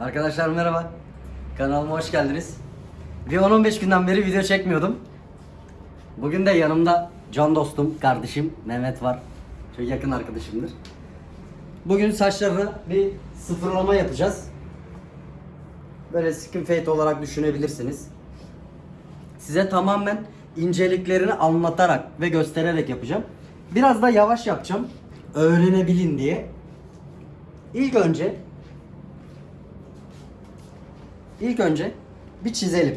Arkadaşlar merhaba. Kanalıma hoş geldiniz. Bir 10-15 günden beri video çekmiyordum. Bugün de yanımda can dostum, kardeşim Mehmet var. Çok yakın arkadaşımdır. Bugün saçlarına bir sıfırlama yapacağız. Böyle skin fade olarak düşünebilirsiniz. Size tamamen inceliklerini anlatarak ve göstererek yapacağım. Biraz da yavaş yapacağım. Öğrenebilin diye. İlk önce İlk önce bir çizelim.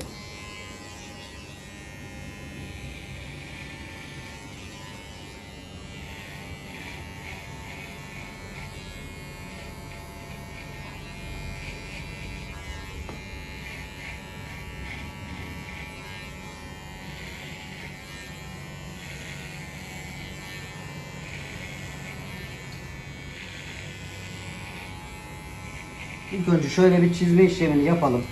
İlk önce şöyle bir çizme işlemini yapalım.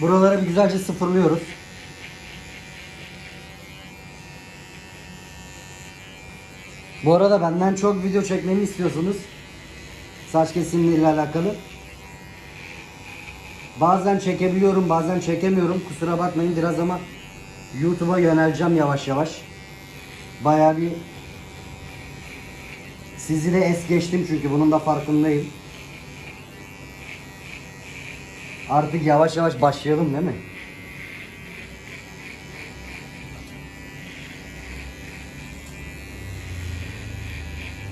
Buraları güzelce sıfırlıyoruz. Bu arada benden çok video çekmemi istiyorsunuz. Saç kesimleriyle alakalı. Bazen çekebiliyorum, bazen çekemiyorum. Kusura bakmayın biraz ama YouTube'a yöneleceğim yavaş yavaş. Bayağı bir sizi de es geçtim çünkü bunun da farkındayım. Artık yavaş yavaş başlayalım değil mi?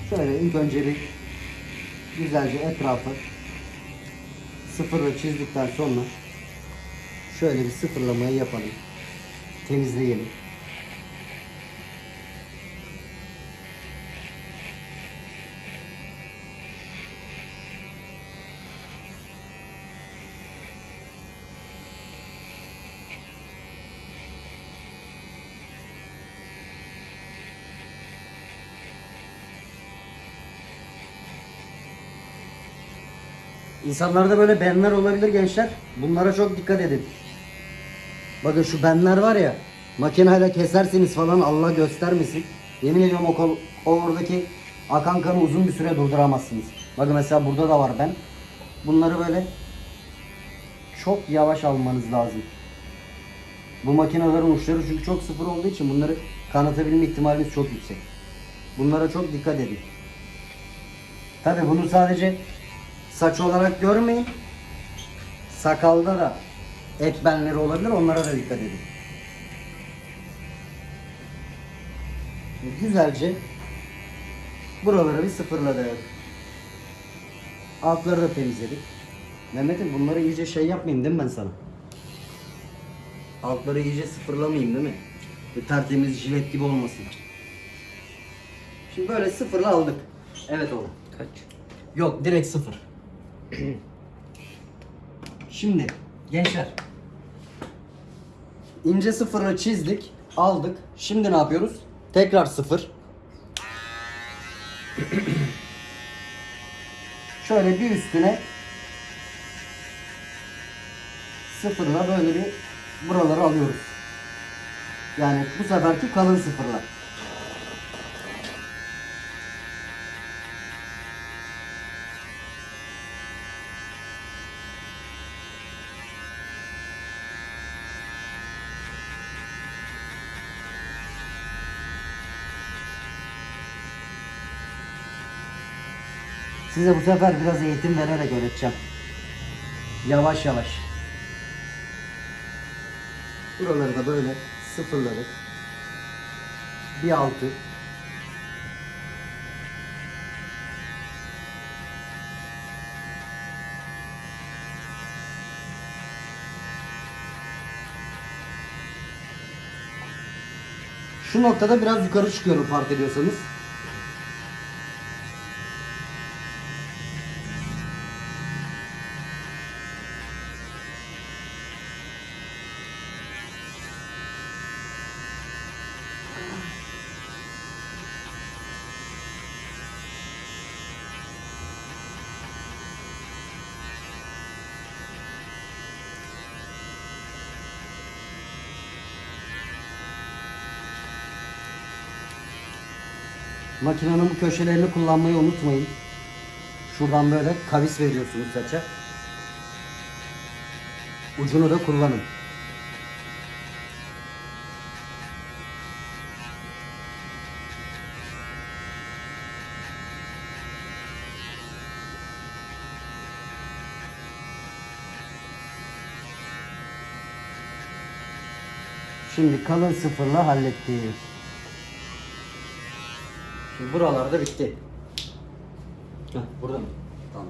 Şöyle ilk önce bir güzelce etrafı sıfırla çizdikten sonra şöyle bir sıfırlamayı yapalım. Temizleyelim. İnsanlarda böyle benler olabilir gençler. Bunlara çok dikkat edin. Bakın şu benler var ya. Makineyle keserseniz falan Allah göstermesin. Yemin ediyorum o, kol, o oradaki akan kanı uzun bir süre durduramazsınız. Bakın mesela burada da var ben. Bunları böyle çok yavaş almanız lazım. Bu makinelerin uçları çünkü çok sıfır olduğu için bunları kanatabilme ihtimaliniz çok yüksek. Bunlara çok dikkat edin. Tabi bunu sadece saç olarak görmeyin. Sakalda da et benleri olabilir. Onlara da dikkat edin. Güzelce buraları bir sıfırladık. Altları da temizledik. Mehmet'im bunları iyice şey yapmayayım değil mi ben sana? Altları iyice sıfırlamayayım değil mi? Bir tertemiz jilet gibi olmasın. Şimdi böyle sıfırla aldık. Evet oğlum. Kaç? Yok direkt sıfır. Şimdi gençler ince sıfırı çizdik, aldık. Şimdi ne yapıyoruz? Tekrar sıfır. Şöyle bir üstüne sıfırla böyle bir buraları alıyoruz. Yani bu seferki kalın sıfırlar. Size bu sefer biraz eğitim vererek öğreteceğim. Yavaş yavaş. Buraları da böyle sıfırladık. Bir altı. Şu noktada biraz yukarı çıkıyorum fark ediyorsanız. Makinenin bu köşelerini kullanmayı unutmayın. Şuradan böyle kavis veriyorsunuz saça. Ucunu da kullanın. Şimdi kalın sıfırla hallettik. Şimdi buralarda bitti. Heh, burada mı? Tamam.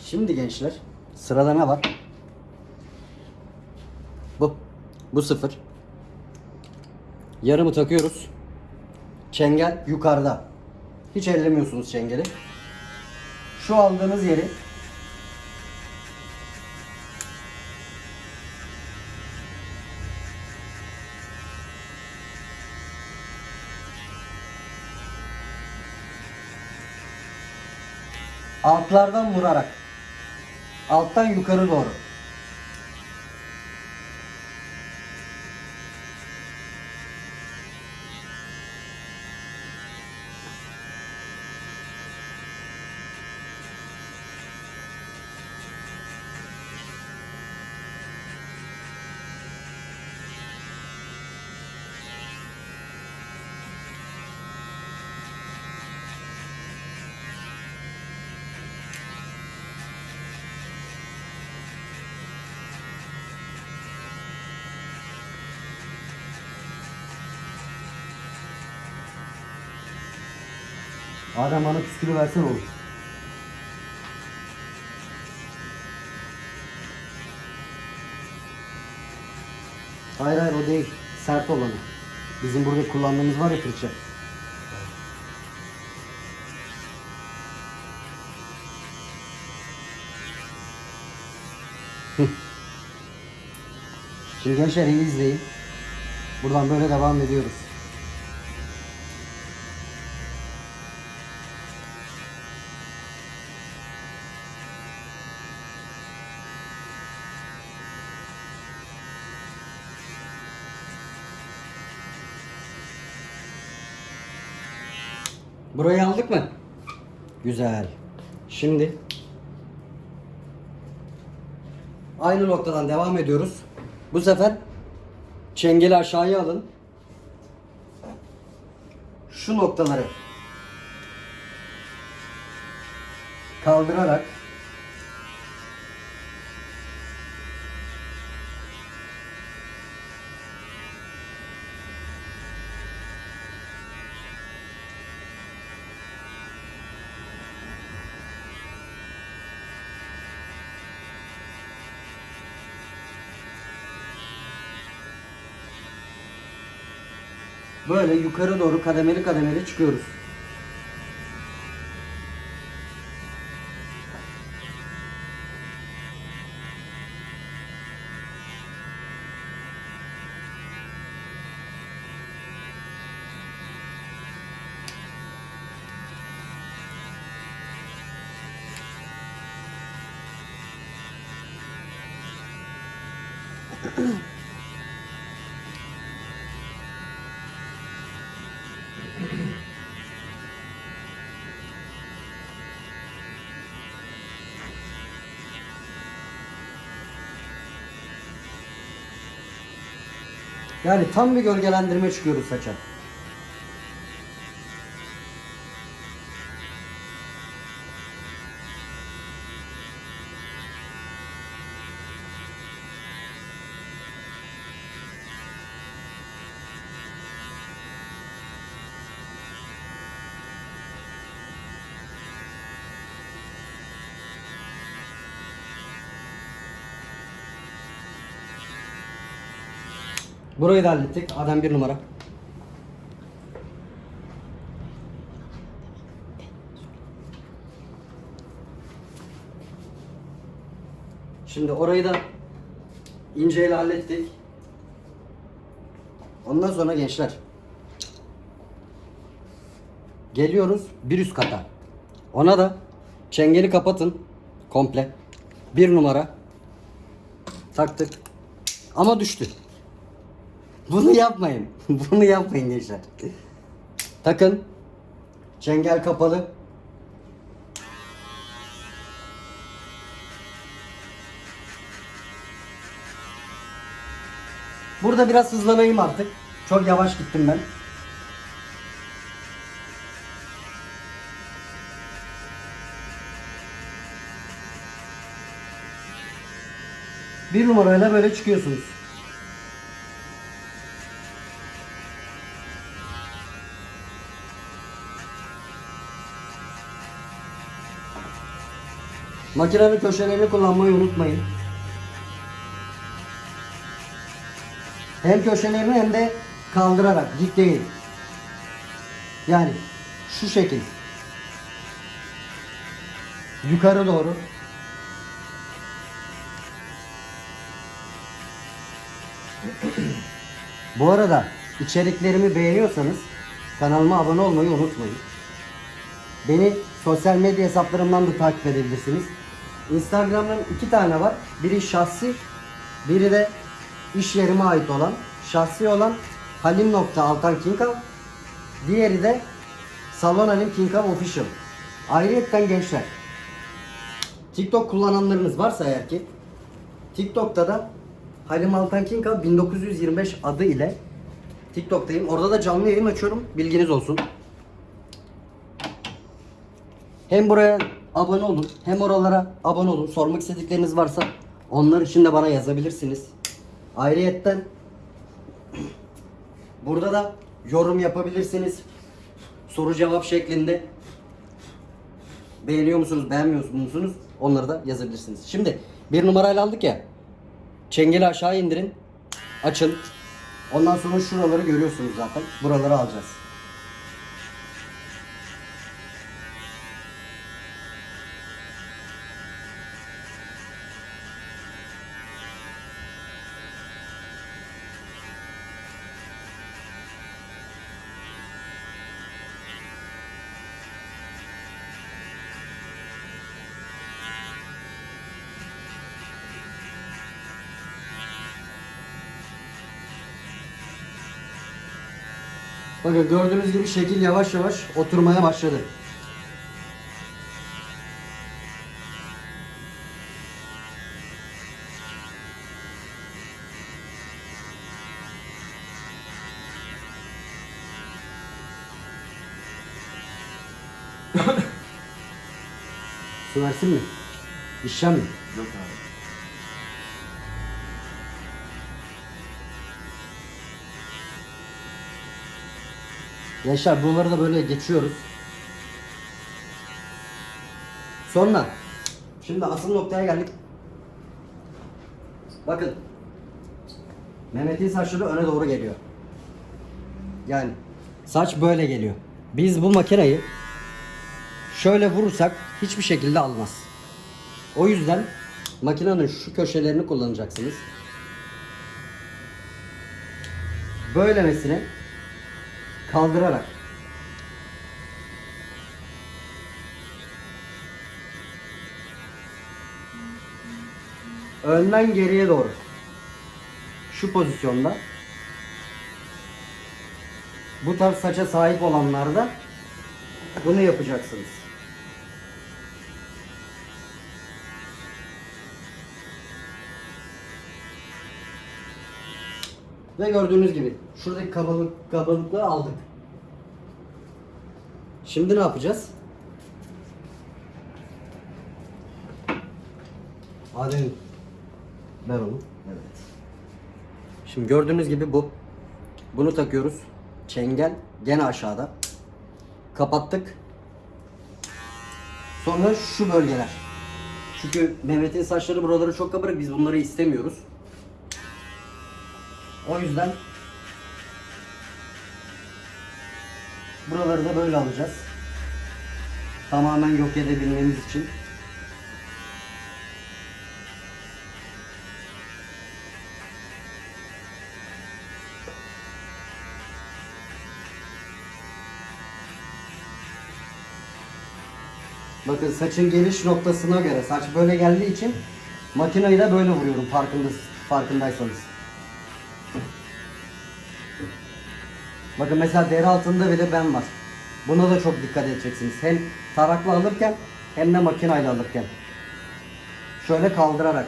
Şimdi gençler sırada ne var? Bu. Bu sıfır. Yarımı takıyoruz. Çengel yukarıda. Hiç ellemiyorsunuz çengeli. Şu aldığınız yeri altlardan vurarak alttan yukarı doğru. Adem bana püskülü versen olur. Hayır hayır o değil. Sert olanı. Bizim burada kullandığımız var ya fırça. Şimdi gençler iyi izleyin. Buradan böyle devam ediyoruz. Burayı aldık mı? Güzel. Şimdi aynı noktadan devam ediyoruz. Bu sefer çengeli aşağıya alın. Şu noktaları kaldırarak böyle yukarı doğru kademeli kademeli çıkıyoruz. Yani tam bir gölgelendirme çıkıyoruz saça. Burayı da hallettik. Adam bir numara. Şimdi orayı da inceyle hallettik. Ondan sonra gençler geliyoruz bir üst kata. Ona da çengeli kapatın komple. Bir numara taktık. Ama düştü. Bunu yapmayın. Bunu yapmayın gençler. Takın. Çengel kapalı. Burada biraz hızlanayım artık. Çok yavaş gittim ben. Bir numarayla böyle çıkıyorsunuz. Makinenin köşelerini kullanmayı unutmayın. Hem köşelerini hem de kaldırarak dik değil. Yani şu şekil. Yukarı doğru. Bu arada içeriklerimi beğeniyorsanız kanalıma abone olmayı unutmayın. Beni sosyal medya hesaplarımdan da takip edebilirsiniz. Instagram'dan iki tane var. Biri şahsi, biri de iş yerime ait olan. Şahsi olan halim.altankinkav. Diğeri de Salon Halim Kinkav Official. Ayrıyetten gençler. TikTok kullananlarınız varsa eğer ki TikTok'ta da Halim Altankinkav 1925 adı ile TikTok'tayım. Orada da canlı yayın açıyorum. Bilginiz olsun. Hem buraya abone olun hem oralara abone olun. Sormak istedikleriniz varsa onlar için de bana yazabilirsiniz. Ayrıyetten burada da yorum yapabilirsiniz. Soru cevap şeklinde. Beğeniyor musunuz, beğenmiyor musunuz? Onları da yazabilirsiniz. Şimdi bir numarayla aldık ya. Çengeli aşağı indirin. Açın. Ondan sonra şuraları görüyorsunuz zaten. Buraları alacağız. Bakın gördüğünüz gibi şekil yavaş yavaş oturmaya başladı. Su versin mi? İşlem mi? Yok abi. Gençler buraları da böyle geçiyoruz. Sonra şimdi asıl noktaya geldik. Bakın. Mehmet'in saçları öne doğru geliyor. Yani saç böyle geliyor. Biz bu makineyi şöyle vurursak hiçbir şekilde almaz. O yüzden makinenin şu köşelerini kullanacaksınız. Böylemesine kaldırarak. Önden geriye doğru. Şu pozisyonda. Bu tarz saça sahip olanlarda bunu yapacaksınız. Ve gördüğünüz gibi şuradaki kabalık, kabalıklığı aldık. Şimdi ne yapacağız? Adem ver onu. Evet. Şimdi gördüğünüz gibi bu. Bunu takıyoruz. Çengel gene aşağıda. Kapattık. Sonra şu bölgeler. Çünkü Mehmet'in saçları buraları çok kabarık. Biz bunları istemiyoruz. O yüzden buraları da böyle alacağız. Tamamen yok edebilmemiz için. Bakın saçın geliş noktasına göre saç böyle geldiği için makineyi de böyle vuruyorum farkında, farkındaysanız. Bakın mesela deri altında bile ben var. Buna da çok dikkat edeceksiniz. Hem tarakla alırken hem de makinayla alırken. Şöyle kaldırarak.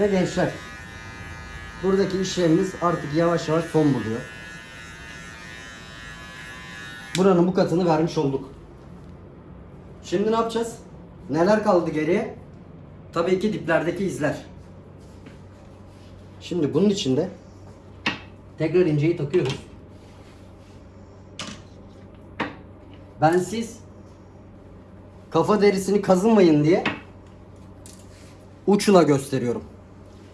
Ve gençler buradaki işlemimiz artık yavaş yavaş son buluyor. Buranın bu katını vermiş olduk. Şimdi ne yapacağız? Neler kaldı geriye? Tabii ki diplerdeki izler. Şimdi bunun içinde tekrar inceyi takıyoruz. Ben siz kafa derisini kazınmayın diye uçla gösteriyorum.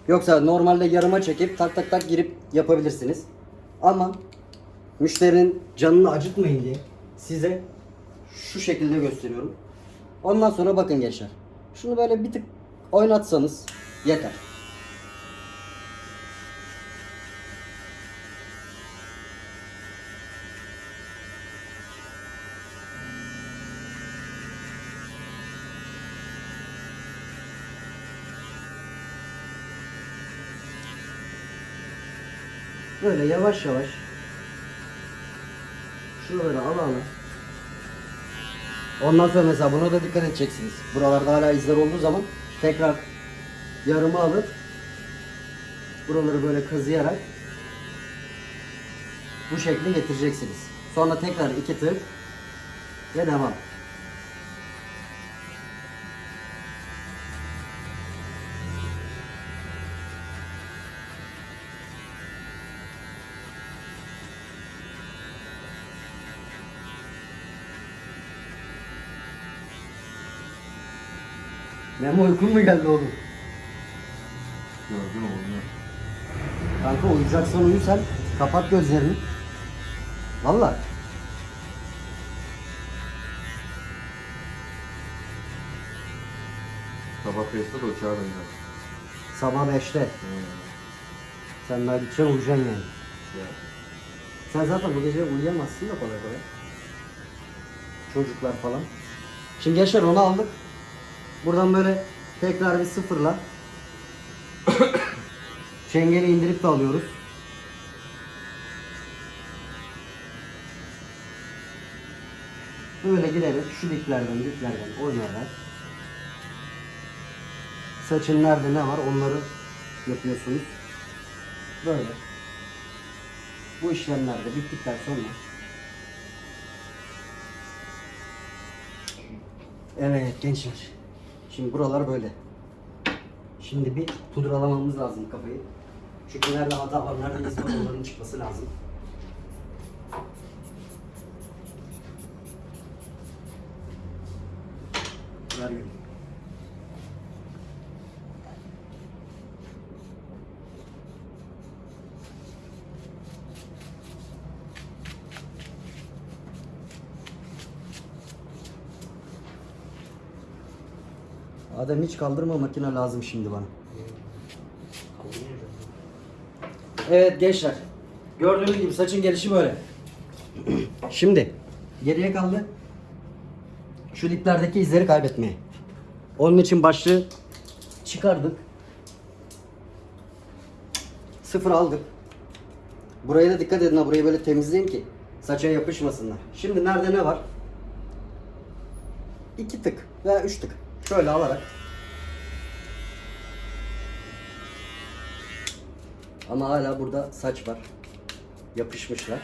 Yoksa normalde yarıma çekip tak tak tak girip yapabilirsiniz. Ama müşterinin canını acıtmayın diye size şu şekilde gösteriyorum. Ondan sonra bakın gençler. Şunu böyle bir tık oynatsanız yeter. Böyle yavaş yavaş şuraları ala ala. Ondan sonra mesela buna da dikkat edeceksiniz. Buralarda hala izler olduğu zaman tekrar yarımı alıp buraları böyle kazıyarak bu şekli getireceksiniz. Sonra tekrar iki tık ve devam. Memo uykun mu geldi oğlum? Gördün oğlum. Kanka uyuyacaksan uyu sen. Kapat gözlerini. Valla. Sabah 5'te de uçağa döneceğim. Sabah 5'te. Sen daha gideceksin uyuyacaksın yani. Ya. Sen zaten bu gece uyuyamazsın da kolay kolay. Çocuklar falan. Şimdi gençler onu aldık. Buradan böyle tekrar bir sıfırla çengeli indirip de alıyoruz. Böyle giderek şu diplerden diplerden oynayarak saçın nerede ne var onları yapıyorsunuz. Böyle. Bu işlemler de bittikten sonra Evet gençler. Şimdi buralar böyle. Şimdi bir pudralamamız lazım kafayı. Çünkü nerede hata var, nerede iz var onların çıkması lazım. Ver gülüm. Adem hiç kaldırma makine lazım şimdi bana. Evet gençler. Gördüğünüz gibi saçın gelişi böyle. Şimdi geriye kaldı. Şu diplerdeki izleri kaybetmeye. Onun için başlığı çıkardık. Sıfır aldık. Buraya da dikkat edin ha burayı böyle temizleyin ki saça yapışmasınlar. Şimdi nerede ne var? İki tık veya üç tık. Şöyle alarak. Ama hala burada saç var. Yapışmışlar.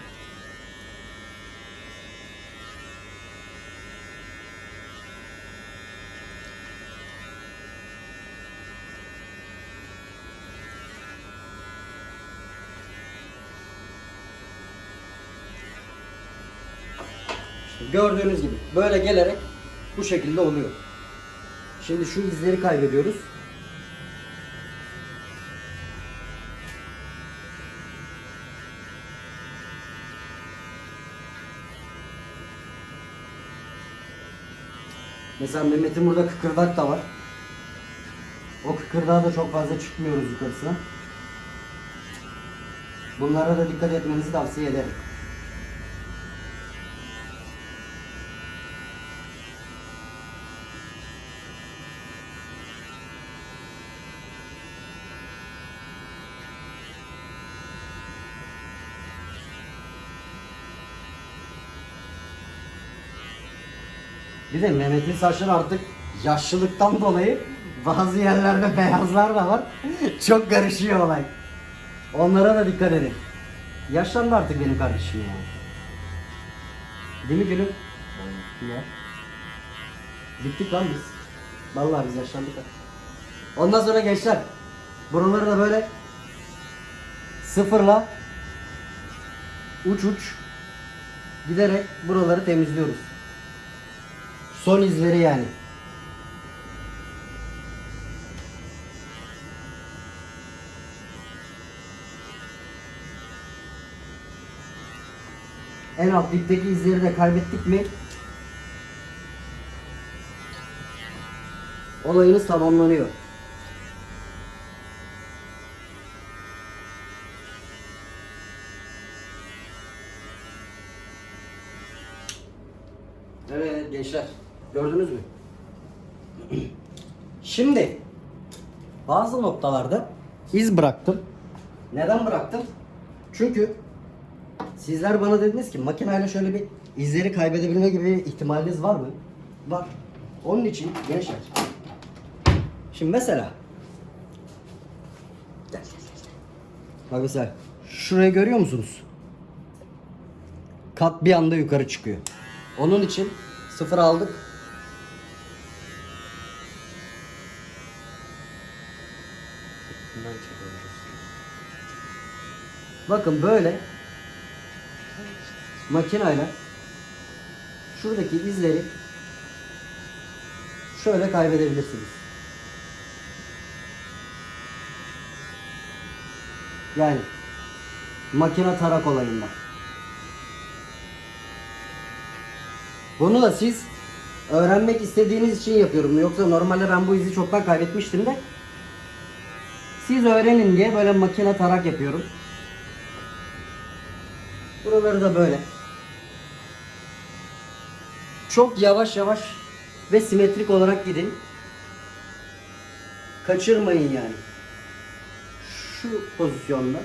Gördüğünüz gibi böyle gelerek bu şekilde oluyor. Şimdi şu izleri kaybediyoruz. Mesela Mehmet'in burada kıkırdak da var. O Kıkırdağa da çok fazla çıkmıyoruz yukarısına. Bunlara da dikkat etmenizi tavsiye ederim. Bir de Mehmet'in saçları artık yaşlılıktan dolayı bazı yerlerde beyazlar da var. Çok karışıyor olay. Onlara da dikkat edin. Yaşlandı artık benim kardeşim ya. Değil mi gülüm? Ya. Gittik lan biz. Vallahi biz yaşlandık. Ondan sonra gençler. Buraları da böyle sıfırla uç uç giderek buraları temizliyoruz. Son izleri yani. En alt dipteki izleri de kaybettik mi olayınız tamamlanıyor. Evet gençler gördünüz mü? Şimdi bazı noktalarda iz bıraktım. Neden bıraktım? Çünkü sizler bana dediniz ki makineyle şöyle bir izleri kaybedebilme gibi bir ihtimaliniz var mı? Var. Onun için gençler. Şimdi mesela Bak mesela şurayı görüyor musunuz? Kat bir anda yukarı çıkıyor. Onun için sıfır aldık. Bakın böyle makinayla şuradaki izleri şöyle kaybedebilirsiniz. Yani makine tarak olayında. Bunu da siz öğrenmek istediğiniz için yapıyorum. Yoksa normalde ben bu izi çoktan kaybetmiştim de. Siz öğrenin diye böyle makine tarak yapıyorum. Buraları da böyle. Çok yavaş yavaş ve simetrik olarak gidin. Kaçırmayın yani. Şu pozisyonda.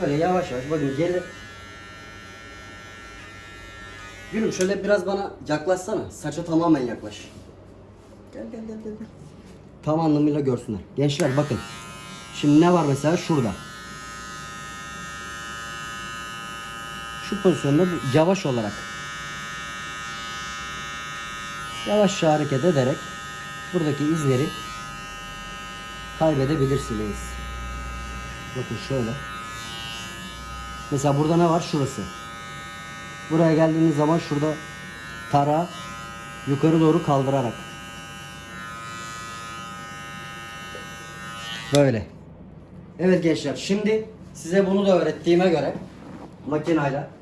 Böyle yavaş yavaş bakın gel. Gülüm şöyle biraz bana yaklaşsana. Saça tamamen yaklaş. Gel gel gel. gel. Tam anlamıyla görsünler. Gençler bakın. Şimdi ne var mesela şurada. Şu pozisyonda yavaş olarak yavaşça hareket ederek buradaki izleri kaybedebilirsiniz. Bakın şöyle. Mesela burada ne var? Şurası. Buraya geldiğiniz zaman şurada tara yukarı doğru kaldırarak Böyle. Evet gençler şimdi size bunu da öğrettiğime göre makinayla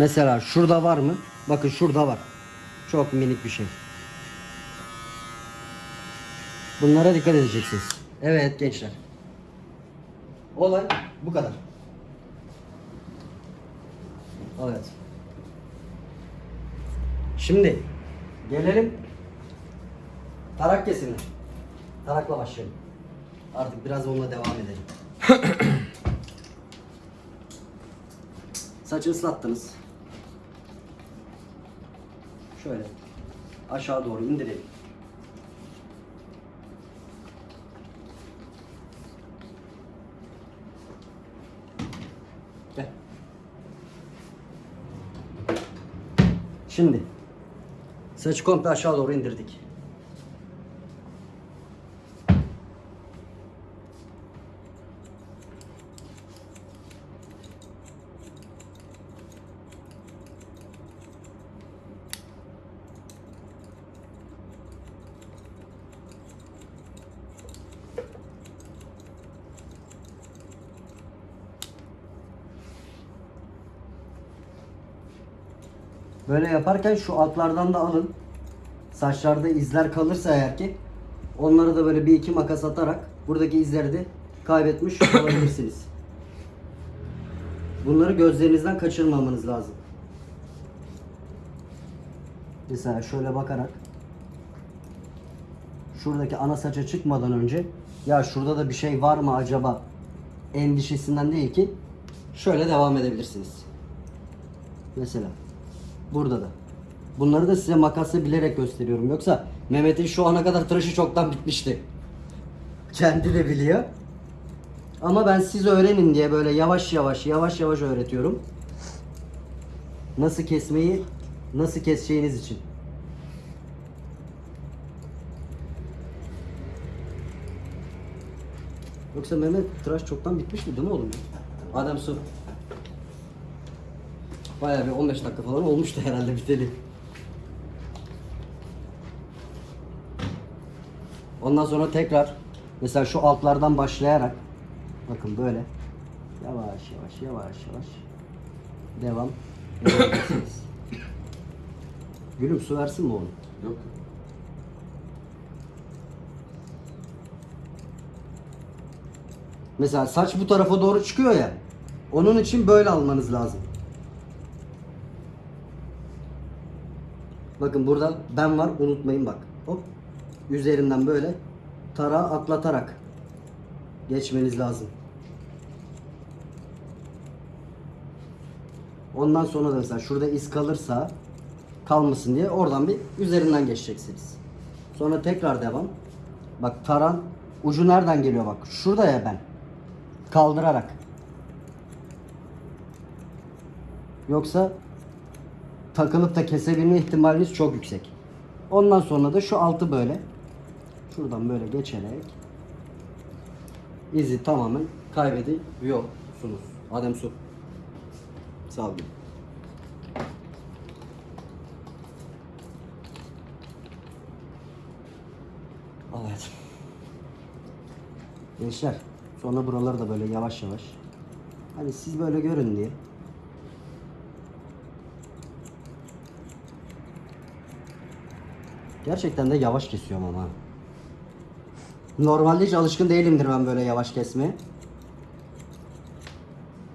Mesela şurada var mı? Bakın şurada var. Çok minik bir şey. Bunlara dikkat edeceksiniz. Evet gençler. Olay bu kadar. Evet. Şimdi gelelim tarak kesimine. Tarakla başlayalım. Artık biraz onunla devam edelim. Saçı ıslattınız. Şöyle aşağı doğru indirelim. Gel. Şimdi saçı komple aşağı doğru indirdik. Böyle yaparken şu altlardan da alın. Saçlarda izler kalırsa eğer ki onları da böyle bir iki makas atarak buradaki izleri de kaybetmiş olabilirsiniz. Bunları gözlerinizden kaçırmamanız lazım. Mesela şöyle bakarak şuradaki ana saça çıkmadan önce ya şurada da bir şey var mı acaba endişesinden değil ki şöyle devam edebilirsiniz. Mesela burada da. Bunları da size makasla bilerek gösteriyorum. Yoksa Mehmet'in şu ana kadar tıraşı çoktan bitmişti. Kendi de biliyor. Ama ben siz öğrenin diye böyle yavaş yavaş yavaş yavaş öğretiyorum. Nasıl kesmeyi nasıl keseceğiniz için. Yoksa Mehmet tıraş çoktan bitmişti değil mi oğlum? Adem su. Bayağı bir 15 dakika falan olmuştu herhalde biteli. Ondan sonra tekrar mesela şu altlardan başlayarak bakın böyle yavaş yavaş yavaş yavaş devam edebilirsiniz. Gülüm su versin mi oğlum? Yok. Mesela saç bu tarafa doğru çıkıyor ya. Onun için böyle almanız lazım. Bakın burada ben var unutmayın bak. Hop. Üzerinden böyle tarağı atlatarak geçmeniz lazım. Ondan sonra da mesela şurada iz kalırsa kalmasın diye oradan bir üzerinden geçeceksiniz. Sonra tekrar devam. Bak taran ucu nereden geliyor bak. Şurada ya ben. Kaldırarak. Yoksa takılıp da kesebilme ihtimaliniz çok yüksek. Ondan sonra da şu altı böyle şuradan böyle geçerek izi tamamen kaybediyorsunuz. Adem su. Sağ olun. Evet. Gençler sonra buraları da böyle yavaş yavaş. Hani siz böyle görün diye. Gerçekten de yavaş kesiyorum ama. Normalde hiç alışkın değilimdir ben böyle yavaş kesmeye.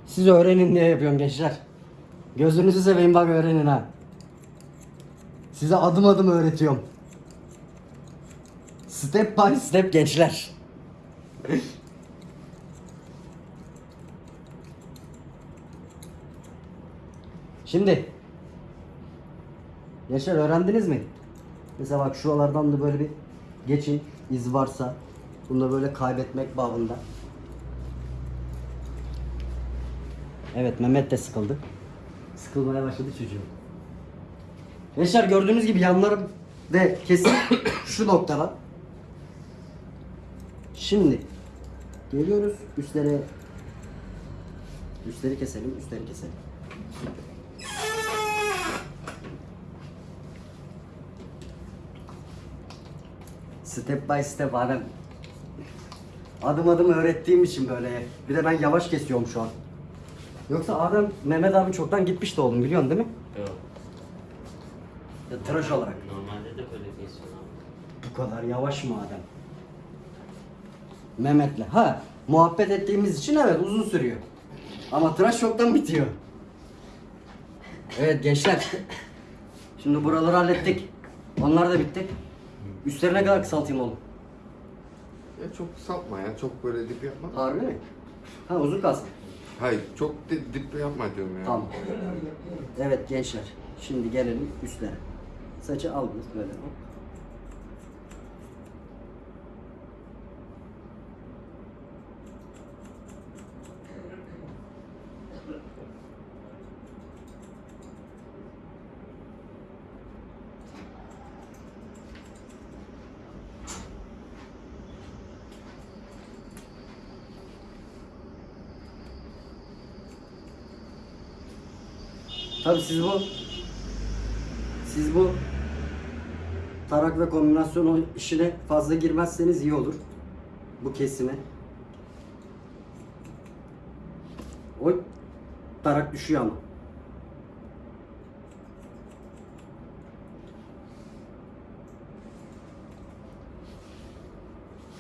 Siz öğrenin diye yapıyorum gençler. Gözünüzü seveyim bak öğrenin ha. Size adım adım öğretiyorum. Step by step gençler. Şimdi Gençler öğrendiniz mi? Mesela bak şuralardan da böyle bir geçin iz varsa bunu da böyle kaybetmek babında. Evet Mehmet de sıkıldı. Sıkılmaya başladı çocuğum. Gençler gördüğünüz gibi yanlarım de kesin şu noktada. Şimdi geliyoruz üstlere üstleri keselim, üstleri keselim. Step by step Adem. Adım adım öğrettiğim için böyle. Bir de ben yavaş kesiyorum şu an. Yoksa Adem, Mehmet abi çoktan gitmişti oğlum biliyorsun değil mi? Yok. Ya, tıraş olarak. Normalde de böyle kesiyor abi. Bu kadar yavaş mı Adem? Mehmet'le. Ha, muhabbet ettiğimiz için evet uzun sürüyor. Ama tıraş çoktan bitiyor. Evet gençler. Şimdi buraları hallettik. Onlar da bitti. Üstlerine kadar kısaltayım oğlum. Ya çok sapma ya, çok böyle dip yapma. Harbi mi? Ha uzun kalsın. Hayır, çok di- dip yapma diyorum ya. Tamam. Evet gençler. Şimdi gelelim üstlere. Saçı aldınız böyle. hop. Abi siz bu siz bu tarak ve kombinasyon işine fazla girmezseniz iyi olur. Bu kesime. Oy tarak düşüyor ama.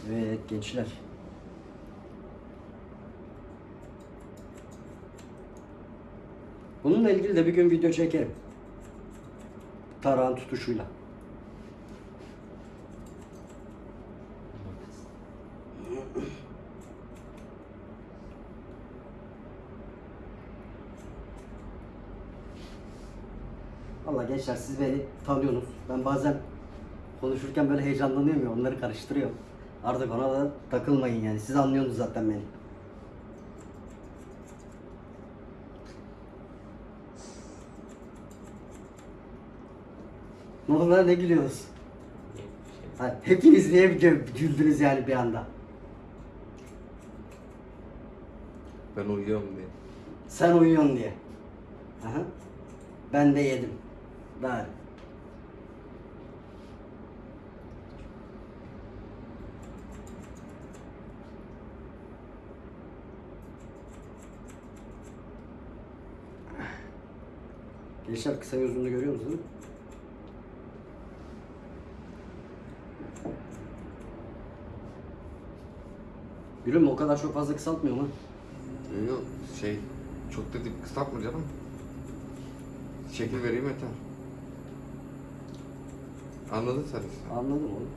Evet gençler. Bununla ilgili de bir gün video çekerim. Tarağın tutuşuyla. Valla gençler siz beni tanıyorsunuz. Ben bazen konuşurken böyle heyecanlanıyorum ya onları karıştırıyorum. Artık ona da takılmayın yani. Siz anlıyorsunuz zaten beni. Ne oldu lan ne gülüyorsunuz? Ha, hepiniz niye gü- güldünüz yani bir anda? Ben uyuyorum diye. Sen uyuyorsun diye. Aha. Ben de yedim. Daha. Gençler kısa gözünü görüyor musunuz? Gülüm o kadar çok fazla kısaltmıyor mu? Yok yok şey çok da dip kısaltma canım. Şekil vereyim yeter. Anladın sen işte. Anladım oğlum.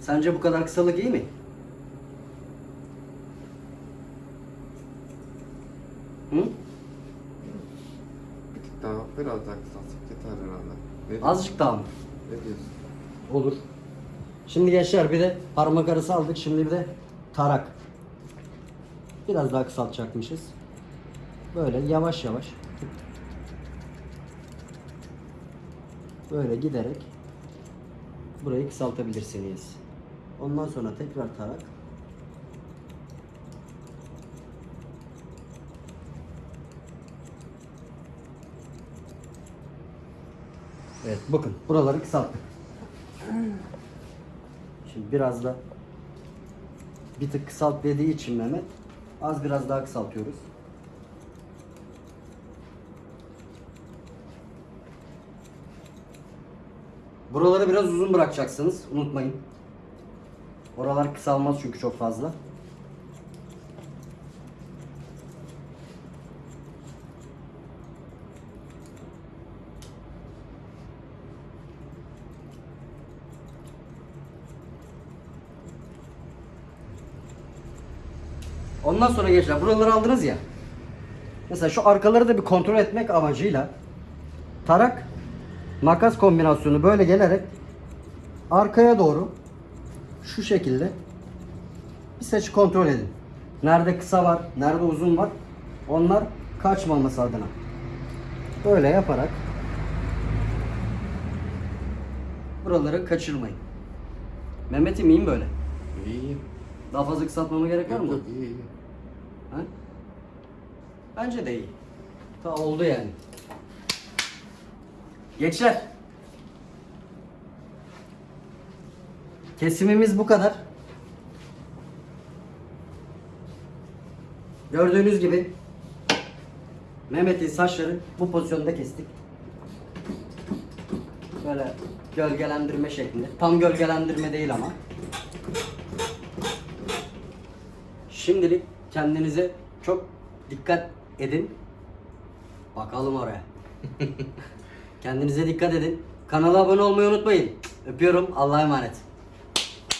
Sence bu kadar kısalık iyi mi? Hı? Bir tık daha biraz daha kısaltsak yeter herhalde. Ne? Azıcık daha mı? ne diyorsun? Olur. Şimdi gençler bir de parmak arası aldık. Şimdi bir de tarak. Biraz daha kısaltacakmışız. Böyle yavaş yavaş. Böyle giderek burayı kısaltabilirsiniz. Ondan sonra tekrar tarak. Evet bakın buraları kısalttık. Şimdi biraz da bir tık kısalt dediği için Mehmet az biraz daha kısaltıyoruz. Buraları biraz uzun bırakacaksınız. Unutmayın. Oralar kısalmaz çünkü çok fazla. Ondan sonra gençler buraları aldınız ya. Mesela şu arkaları da bir kontrol etmek amacıyla tarak makas kombinasyonu böyle gelerek arkaya doğru şu şekilde bir saçı kontrol edin. Nerede kısa var, nerede uzun var. Onlar kaçmaması adına. Böyle yaparak buraları kaçırmayın. Mehmet'im iyiyim böyle. İyi iyi. Daha fazla kısaltmama gerek var mı? yok iyi iyi. Ha? Bence de iyi. Ta oldu yani. Gençler. Kesimimiz bu kadar. Gördüğünüz gibi Mehmet'in saçları bu pozisyonda kestik. Böyle gölgelendirme şeklinde. Tam gölgelendirme değil ama. Şimdilik kendinize çok dikkat edin. Bakalım oraya. Kendinize dikkat edin. Kanala abone olmayı unutmayın. Öpüyorum. Allah'a emanet.